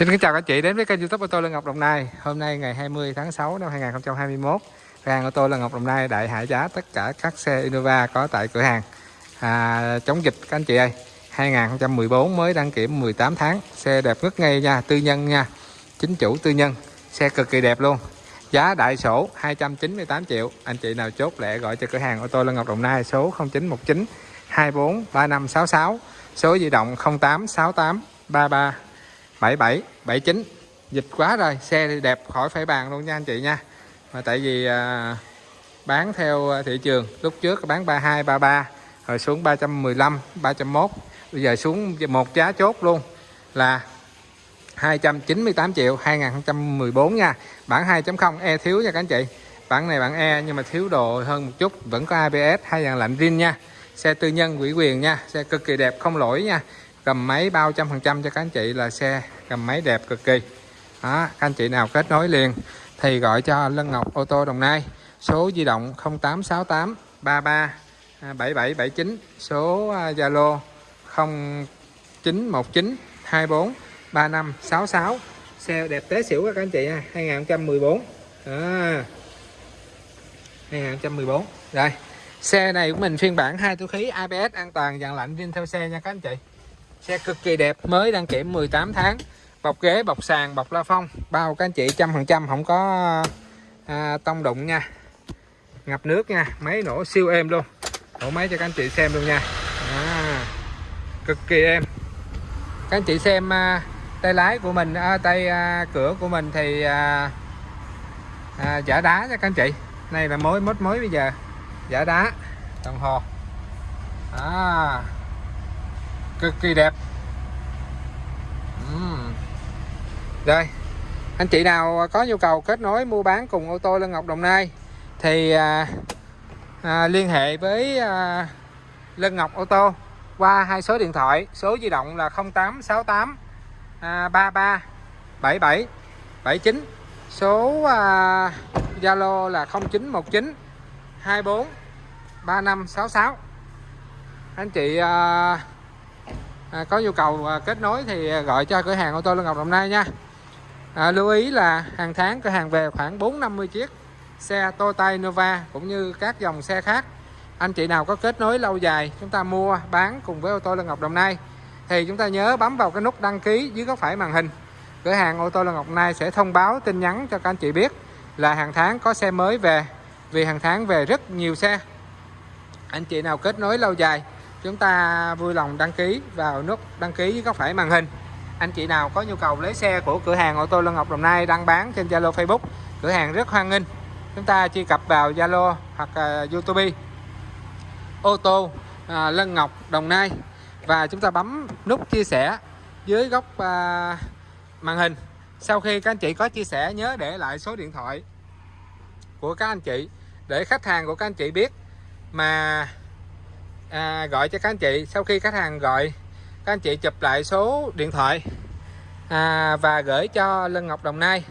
Xin kính chào các chị đến với kênh youtube ô tô lê Ngọc Đồng Nai. Hôm nay ngày 20 tháng 6 năm 2021 Cửa hàng ô tô lê Ngọc Đồng Nai đại hạ giá tất cả các xe Innova có tại cửa hàng. À, Chống dịch các anh chị ơi 2014 mới đăng kiểm 18 tháng Xe đẹp ngất ngây nha, tư nhân nha Chính chủ tư nhân Xe cực kỳ đẹp luôn. Giá đại sổ 298 triệu Anh chị nào chốt lẹ gọi cho cửa hàng ô tô lê Ngọc Đồng Nai số 0919 24 3566 Số di động 0868 33 77 79 dịch quá rồi xe thì đẹp khỏi phải bàn luôn nha anh chị nha. Mà tại vì à, bán theo thị trường lúc trước bán 32 33 rồi xuống 315 301 bây giờ xuống một giá chốt luôn là 298 triệu 2014 nha. Bản 2.0 e thiếu nha các anh chị. Bản này bản e nhưng mà thiếu đồ hơn một chút vẫn có ABS hai dàn lạnh zin nha. Xe tư nhân quỹ quyền nha xe cực kỳ đẹp không lỗi nha cầm máy bao trăm phần trăm cho các anh chị là xe cầm máy đẹp cực kỳ. Đó, các anh chị nào kết nối liền thì gọi cho Lân Ngọc ô tô Đồng Nai số di động 0868 33 7779 số à, Zalo 0919 24 3566 xe đẹp té xỉu các anh chị ha 2014 à, 2014 rồi xe này của mình phiên bản hai túi khí ABS an toàn dàn lạnh riêng theo xe nha các anh chị xe cực kỳ đẹp mới đăng kiểm 18 tháng. Bọc ghế bọc sàn bọc la phong. Bao các anh chị trăm phần trăm không có à, tông đụng nha. Ngập nước nha máy nổ siêu êm luôn. Nổ máy cho các anh chị xem luôn nha. À, cực kỳ êm. Các anh chị xem à, tay lái của mình à, tay à, cửa của mình thì à, à, giả đá nha các anh chị. Này là mối mốt mới bây giờ. Giả đá đồng hồ. À, cực kỳ đẹp uhm. rồi anh chị nào có nhu cầu kết nối mua bán cùng ô tô Lân Ngọc Đồng Nai thì à, à, liên hệ với à, Lân Ngọc ô tô qua hai số điện thoại số di động là 0868 à, 33 77 79 số à, Zalo là 0919 24 3566 anh chị à, à, có nhu cầu à, kết nối thì à, gọi cho cửa hàng ô tô Lương Ngọc Đồng Nai nha. À, lưu ý là hàng tháng cửa hàng về khoảng 450 chiếc xe Toyota Nova cũng như các dòng xe khác. Anh chị nào có kết nối lâu dài chúng ta mua bán cùng với ô tô Lân Ngọc Đồng Nai thì chúng ta nhớ bấm vào cái nút đăng ký dưới góc phải màn hình. Cửa hàng ô tô Lân Ngọc Đồng Nai sẽ thông báo tin nhắn cho các anh chị biết là hàng tháng có xe mới về vì hàng tháng về rất nhiều xe. Anh chị nào kết nối lâu dài chúng ta vui lòng đăng ký vào nút đăng ký với góc phải màn hình. Anh chị nào có nhu cầu lấy xe của cửa hàng ô tô Lân Ngọc Đồng Nai đăng bán trên Zalo Facebook cửa hàng rất hoan nghênh. Chúng ta truy cập vào Zalo hoặc uh, YouTube. Ô tô uh, Lân Ngọc Đồng Nai. Và chúng ta bấm nút chia sẻ dưới góc uh, màn hình. Sau khi các anh chị có chia sẻ nhớ để lại số điện thoại của các anh chị để khách hàng của các anh chị biết mà à, gọi cho các anh chị. Sau khi khách hàng gọi các anh chị chụp lại số điện thoại à, và gửi cho Lân Ngọc Đồng Nai.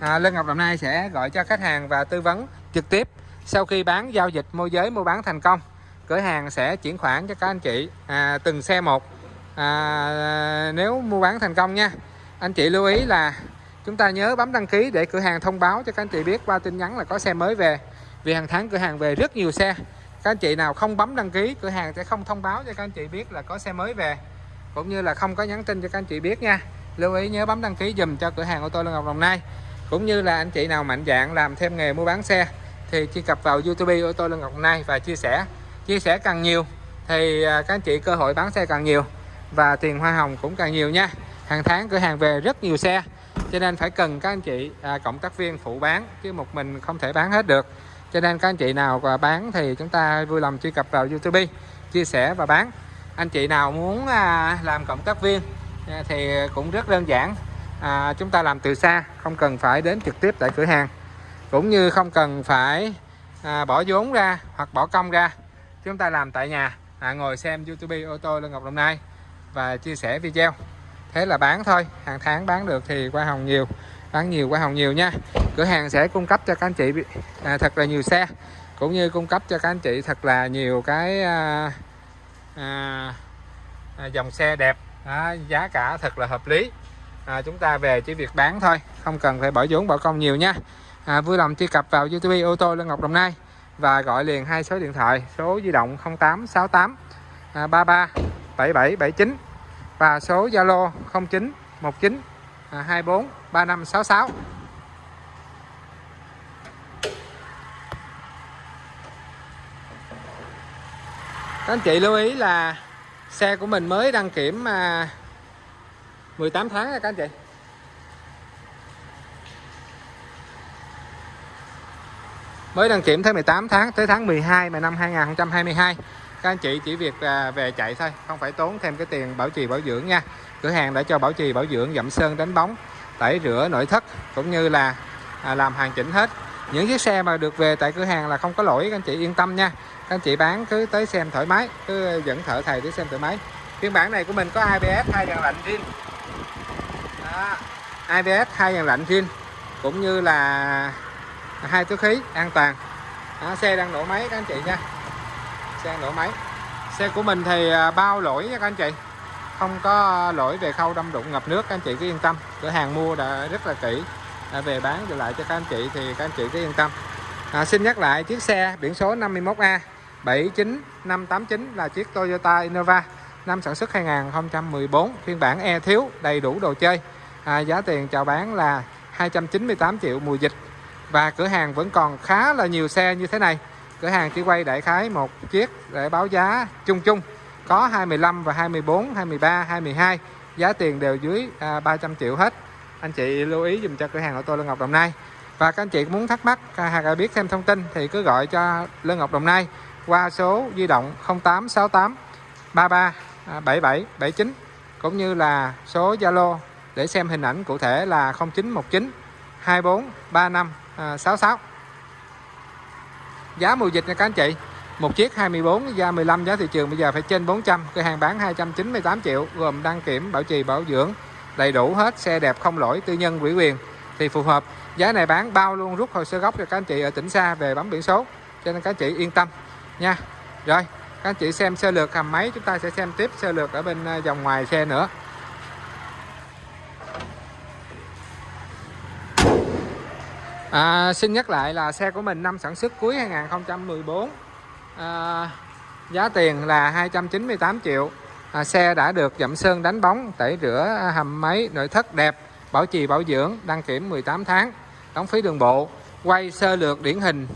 À, Lân Ngọc Đồng Nai sẽ gọi cho khách hàng và tư vấn trực tiếp. Sau khi bán giao dịch môi giới mua bán thành công cửa hàng sẽ chuyển khoản cho các anh chị à, từng xe một. À, nếu mua bán thành công nha. Anh chị lưu ý là chúng ta nhớ bấm đăng ký để cửa hàng thông báo cho các anh chị biết qua tin nhắn là có xe mới về. Vì hàng tháng cửa hàng về rất nhiều xe các anh chị nào không bấm đăng ký cửa hàng sẽ không thông báo cho các anh chị biết là có xe mới về. Cũng như là không có nhắn tin cho các anh chị biết nha. Lưu ý nhớ bấm đăng ký dùm cho cửa hàng ô tô Lân Ngọc Đồng Nai. Cũng như là anh chị nào mạnh dạng làm thêm nghề mua bán xe thì truy cập vào YouTube ô tô Lân Ngọc Đồng Nai và chia sẻ. Chia sẻ càng nhiều thì à, các anh chị cơ hội bán xe càng nhiều và tiền hoa hồng cũng càng nhiều nha. Hàng tháng cửa hàng về rất nhiều xe cho nên phải cần các anh chị à, cộng tác viên phụ bán chứ một mình không thể bán hết được cho nên các anh chị nào bán thì chúng ta vui lòng truy cập vào YouTube chia sẻ và bán. Anh chị nào muốn à, làm cộng tác viên à, thì cũng rất đơn giản. À, chúng ta làm từ xa không cần phải đến trực tiếp tại cửa hàng. Cũng như không cần phải à, bỏ vốn ra hoặc bỏ công ra. Chúng ta làm tại nhà à, ngồi xem YouTube ô tô Lân Ngọc Đồng Nai và chia sẻ video. Thế là bán thôi hàng tháng bán được thì qua hồng nhiều bán nhiều hoa hồng nhiều nha. Cửa hàng sẽ cung cấp cho các anh chị à, thật là nhiều xe cũng như cung cấp cho các anh chị thật là nhiều cái à, à, à, dòng xe đẹp. À, giá cả thật là hợp lý. À, chúng ta về chỉ việc bán thôi không cần phải bỏ vốn bỏ công nhiều nha. À, vui lòng truy cập vào YouTube ô tô lê Ngọc Đồng Nai và gọi liền hai số điện thoại số di động 0868 33 7779 và số Zalo 09 19 À, 24 3566 các anh chị lưu ý là xe của mình mới đăng kiểm à, 18 tháng rồi các anh chị. Mới đăng kiểm tới 18 tháng tới tháng 12 mà năm 2022 các anh chị chỉ việc à, về chạy thôi không phải tốn thêm cái tiền bảo trì bảo dưỡng nha. Cửa hàng đã cho bảo trì bảo dưỡng dặm sơn đánh bóng tẩy rửa nội thất cũng như là à, làm hàng chỉnh hết. Những chiếc xe mà được về tại cửa hàng là không có lỗi các anh chị yên tâm nha. Các anh chị bán cứ tới xem thoải mái cứ dẫn thợ thầy tới xem thoải mái. Phiên bản này của mình có ABS hai dàn lạnh riêng. Đó. ABS hai dàn lạnh riêng cũng như là hai túi khí an toàn. Đó, xe đang nổ máy các anh chị nha xe nổ máy. Xe của mình thì à, bao lỗi nha các anh chị. Không có lỗi về khâu đâm đụng ngập nước các anh chị cứ yên tâm. Cửa hàng mua đã rất là kỹ đã về bán trở lại cho các anh chị thì các anh chị cứ yên tâm. À, xin nhắc lại chiếc xe biển số 51A 79589 là chiếc Toyota Innova năm sản xuất 2014 phiên bản E thiếu đầy đủ đồ chơi. À, giá tiền chào bán là 298 triệu mùa dịch. Và cửa hàng vẫn còn khá là nhiều xe như thế này cửa hàng chỉ quay đại khái một chiếc để báo giá chung chung. Có 25 và 24 23 22 giá tiền đều dưới à, 300 triệu hết. Anh chị lưu ý dùm cho cửa hàng ô tô Lân Ngọc Đồng Nai. Và các anh chị muốn thắc mắc à, hoặc là biết thêm thông tin thì cứ gọi cho Lân Ngọc Đồng Nai qua số di động 0868 33 77 79 cũng như là số Zalo để xem hình ảnh cụ thể là 0919 24 35 66 giá mùa dịch nha các anh chị. Một chiếc 24 giá 15 giá thị trường bây giờ phải trên 400 cửa hàng bán 298 triệu, gồm đăng kiểm, bảo trì, bảo dưỡng. Đầy đủ hết, xe đẹp không lỗi, tư nhân quỹ quyền. Thì phù hợp. Giá này bán bao luôn, rút hồ sơ gốc cho các anh chị ở tỉnh xa về bấm biển số. Cho nên các anh chị yên tâm nha. Rồi, các anh chị xem sơ lược hầm máy, chúng ta sẽ xem tiếp sơ lược ở bên ờ, dòng ngoài xe nữa. À, xin nhắc lại là xe của mình năm sản xuất cuối 2014 à, giá tiền là 298 triệu. À, xe đã được dặm sơn đánh bóng tẩy rửa hầm máy nội thất đẹp bảo trì bảo dưỡng đăng kiểm 18 tháng đóng phí đường bộ. Quay sơ lược điển hình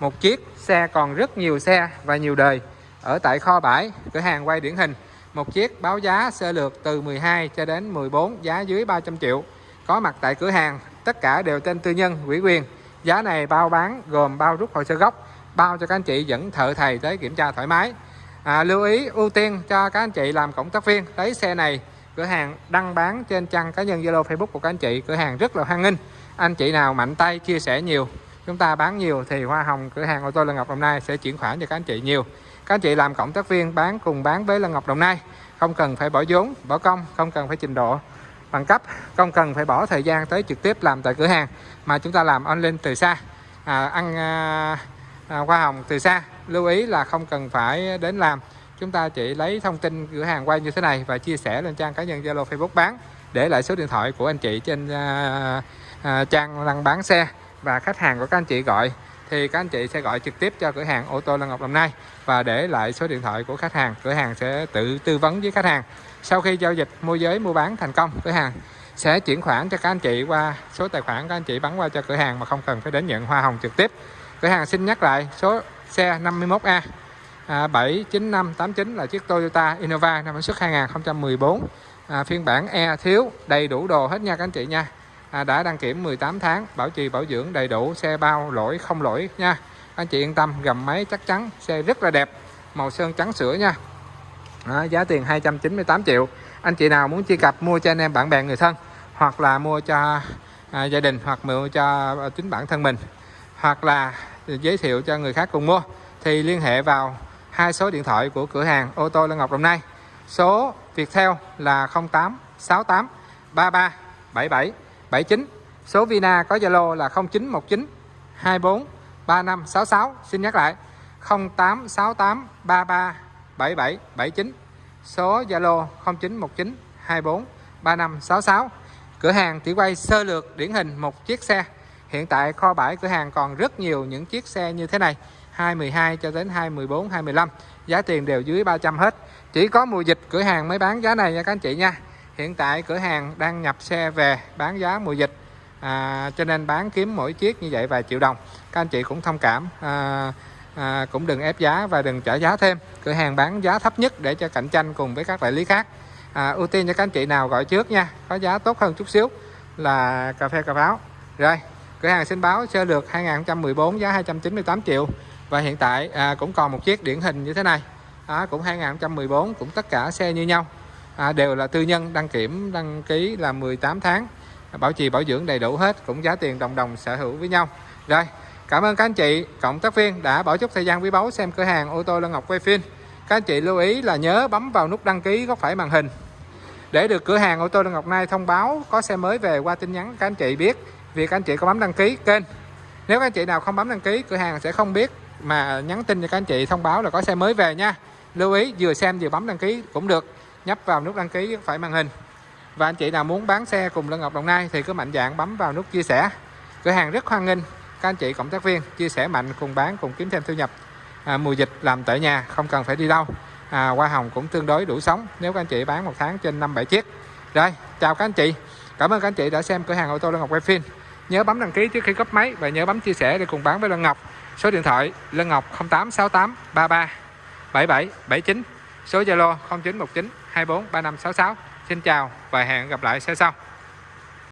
một chiếc xe còn rất nhiều xe và nhiều đời. Ở tại kho bãi cửa hàng quay điển hình một chiếc báo giá sơ lược từ 12 cho đến 14 giá dưới 300 triệu. Có mặt tại cửa hàng tất cả đều tên tư nhân ủy quyền. Giá này bao bán gồm bao rút hồ sơ gốc bao cho các anh chị dẫn thợ thầy tới kiểm tra thoải mái. À, lưu ý ưu tiên cho các anh chị làm cộng tác viên. Lấy xe này cửa hàng đăng bán trên trang cá nhân Zalo Facebook của các anh chị cửa hàng rất là hoan nghênh. Anh chị nào mạnh tay chia sẻ nhiều chúng ta bán nhiều thì hoa hồng cửa hàng ô tô Lân Ngọc Đồng Nai sẽ chuyển khoản cho các anh chị nhiều. Các anh chị làm cộng tác viên bán cùng bán với Lân Ngọc Đồng Nai không cần phải bỏ vốn bỏ công không cần phải trình độ bằng cấp không cần phải bỏ thời gian tới trực tiếp làm tại cửa hàng mà chúng ta làm online từ xa. À, ăn à, à, hoa hồng từ xa lưu ý là không cần phải đến làm. Chúng ta chỉ lấy thông tin cửa hàng quay như thế này và chia sẻ lên trang cá nhân Zalo Facebook bán để lại số điện thoại của anh chị trên à, à, trang đăng bán xe và khách hàng của các anh chị gọi thì các anh chị sẽ gọi trực tiếp cho cửa hàng ô tô Lan Ngọc Đồng Nai và để lại số điện thoại của khách hàng. Cửa hàng sẽ tự tư vấn với khách hàng. Sau khi giao dịch môi giới mua bán thành công cửa hàng sẽ chuyển khoản cho các anh chị qua số tài khoản các anh chị bắn qua cho cửa hàng mà không cần phải đến nhận hoa hồng trực tiếp. Cửa hàng xin nhắc lại số xe 51A à, 79589 là chiếc Toyota Innova năm sản xuất 2014 à, phiên bản E thiếu đầy đủ đồ hết nha các anh chị nha à, đã đăng kiểm 18 tháng bảo trì bảo dưỡng đầy đủ xe bao lỗi không lỗi nha. Anh chị yên tâm gầm máy chắc chắn xe rất là đẹp màu sơn trắng sữa nha. Đó, giá tiền 298 triệu. Anh chị nào muốn chia cặp mua cho anh em bạn bè người thân hoặc là mua cho à, gia đình hoặc mua cho chính bản thân mình hoặc là giới thiệu cho người khác cùng mua thì liên hệ vào hai số điện thoại của cửa hàng ô tô lê Ngọc Đồng Nai. Số Viettel là 0868 33 77 79 số Vina có Zalo là 0919 24 3566 xin nhắc lại 0868 33 77 79 số Zalo 0919 24 3566 cửa hàng chỉ quay sơ lược điển hình một chiếc xe. Hiện tại kho bãi cửa hàng còn rất nhiều những chiếc xe như thế này 212 cho đến 214 215 giá tiền đều dưới 300 hết. Chỉ có mùa dịch cửa hàng mới bán giá này nha các anh chị nha hiện tại cửa hàng đang nhập xe về bán giá mùa dịch à, cho nên bán kiếm mỗi chiếc như vậy vài triệu đồng. Các anh chị cũng thông cảm à, à, cũng đừng ép giá và đừng trả giá thêm. Cửa hàng bán giá thấp nhất để cho cạnh tranh cùng với các đại lý khác. À, ưu tiên cho các anh chị nào gọi trước nha có giá tốt hơn chút xíu là cà phê cà pháo. Rồi cửa hàng xin báo sơ lược 2014 giá 298 triệu. Và hiện tại à, cũng còn một chiếc điển hình như thế này. À, cũng 2014 cũng tất cả xe như nhau à, đều là tư nhân đăng kiểm đăng ký là 18 tháng. Bảo trì bảo dưỡng đầy đủ hết cũng giá tiền đồng đồng sở hữu với nhau. Rồi cảm ơn các anh chị cộng tác viên đã bỏ chút thời gian quý báu xem cửa hàng ô tô Lân Ngọc quay phim. Các anh chị lưu ý là nhớ bấm vào nút đăng ký góc phải màn hình. Để được cửa hàng ô tô Lân Ngọc Nay thông báo có xe mới về qua tin nhắn các anh chị biết việc anh chị có bấm đăng ký kênh. Nếu các anh chị nào không bấm đăng ký cửa hàng sẽ không biết mà nhắn tin cho các anh chị thông báo là có xe mới về nha. Lưu ý vừa xem vừa bấm đăng ký cũng được nhấp vào nút đăng ký phải màn hình. Và anh chị nào muốn bán xe cùng Lân Ngọc Đồng Nai thì cứ mạnh dạng bấm vào nút chia sẻ. Cửa hàng rất hoan nghênh các anh chị cộng tác viên chia sẻ mạnh cùng bán cùng kiếm thêm thu nhập. À, mùa dịch làm tại nhà không cần phải đi đâu. À, hoa hồng cũng tương đối đủ sống nếu các anh chị bán một tháng trên 5 7 chiếc. Rồi chào các anh chị. Cảm ơn các anh chị đã xem cửa hàng ô tô Lân Ngọc quay phim. Nhớ bấm đăng ký trước khi cấp máy và nhớ bấm chia sẻ để cùng bán với Lân Ngọc. Số điện thoại Lân Ngọc 0868 33 77 79 số Zalo 0919 24 3566 Xin chào và hẹn gặp lại. Sau sau